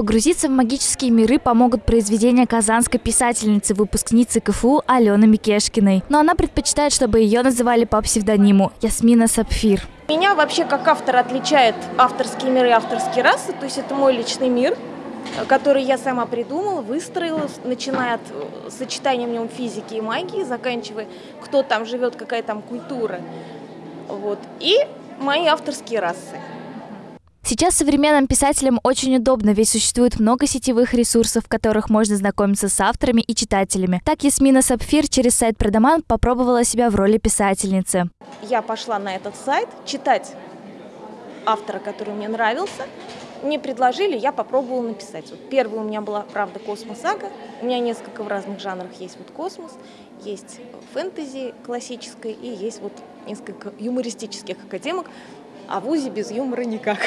Погрузиться в магические миры помогут произведения казанской писательницы, выпускницы КФУ Алены Микешкиной. Но она предпочитает, чтобы ее называли по псевдониму Ясмина Сапфир. Меня вообще как автор отличает авторские миры и авторские расы, то есть это мой личный мир, который я сама придумала, выстроила, начиная от э, сочетания в нем физики и магии, заканчивая, кто там живет, какая там культура. Вот. И мои авторские расы. Сейчас современным писателям очень удобно, ведь существует много сетевых ресурсов, в которых можно знакомиться с авторами и читателями. Так Ясмина Сапфир через сайт Продаман попробовала себя в роли писательницы. Я пошла на этот сайт читать автора, который мне нравился. Мне предложили, я попробовала написать. Вот первый у меня была, правда, космос-сага. У меня несколько в разных жанрах есть вот космос, есть фэнтези классической и есть вот несколько юмористических академок а в УЗИ без юмора никак.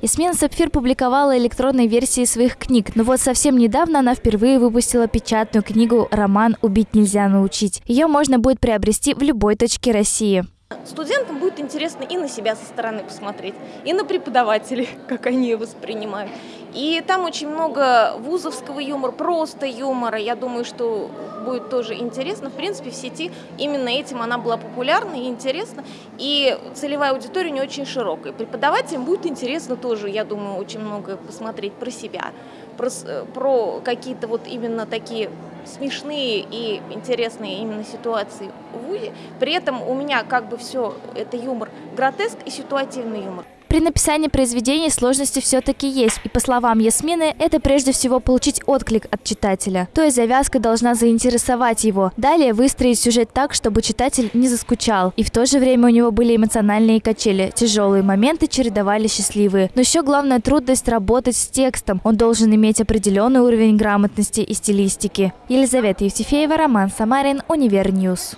Ясмина Сапфир публиковала электронные версии своих книг, но вот совсем недавно она впервые выпустила печатную книгу «Роман «Убить нельзя научить». Ее можно будет приобрести в любой точке России. Студентам будет интересно и на себя со стороны посмотреть, и на преподавателей, как они ее воспринимают. И там очень много вузовского юмора, просто юмора. Я думаю, что будет тоже интересно. В принципе, в сети именно этим она была популярна и интересна. И целевая аудитория не очень широкая. Преподавателям будет интересно тоже, я думаю, очень много посмотреть про себя, про, про какие-то вот именно такие смешные и интересные именно ситуации в ВУЗе. При этом у меня как бы все это юмор гротеск и ситуативный юмор. При написании произведений сложности все-таки есть, и по словам Ясмины, это прежде всего получить отклик от читателя. То есть завязка должна заинтересовать его. Далее выстроить сюжет так, чтобы читатель не заскучал. И в то же время у него были эмоциональные качели. Тяжелые моменты чередовали счастливые. Но еще главная трудность работать с текстом. Он должен иметь определенный уровень грамотности и стилистики. Елизавета Евтефеева, Роман Самарин, UniverNews.